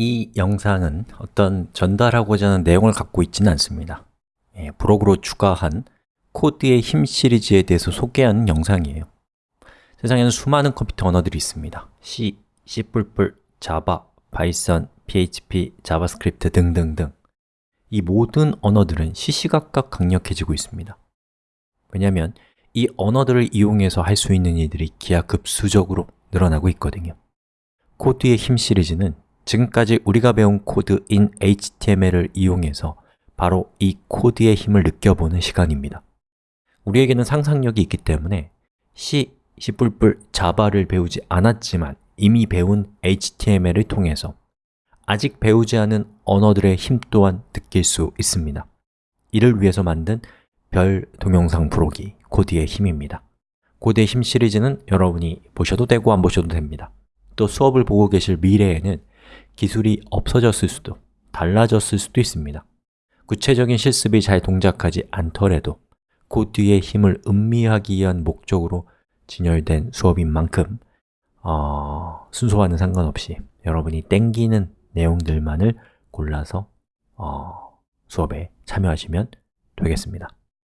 이 영상은 어떤 전달하고자 하는 내용을 갖고 있지는 않습니다. 예, 부록으로 추가한 코드의 힘 시리즈에 대해서 소개하는 영상이에요. 세상에는 수많은 컴퓨터 언어들이 있습니다. C, C++, Java, Python, PHP, JavaScript 등등등. 이 모든 언어들은 시시각각 강력해지고 있습니다. 왜냐하면 이 언어들을 이용해서 할 수 있는 일들이 기하급수적으로 늘어나고 있거든요. 코드의 힘 시리즈는 지금까지 우리가 배운 코드인 HTML을 이용해서 바로 이 코드의 힘을 느껴보는 시간입니다. 우리에게는 상상력이 있기 때문에 C, C++, Java를 배우지 않았지만 이미 배운 HTML을 통해서 아직 배우지 않은 언어들의 힘 또한 느낄 수 있습니다. 이를 위해서 만든 별도 영상 부록이 코드의 힘입니다. 코드의 힘 시리즈는 여러분이 보셔도 되고 안 보셔도 됩니다. 또 수업을 보고 계실 미래에는 기술이 없어졌을 수도, 달라졌을 수도 있습니다. 구체적인 실습이 잘 동작하지 않더라도 코드의 힘을 음미하기 위한 목적으로 진열된 수업인 만큼 어, 순서와는 상관없이 여러분이 땡기는 내용들만을 골라서 어, 수업에 참여하시면 되겠습니다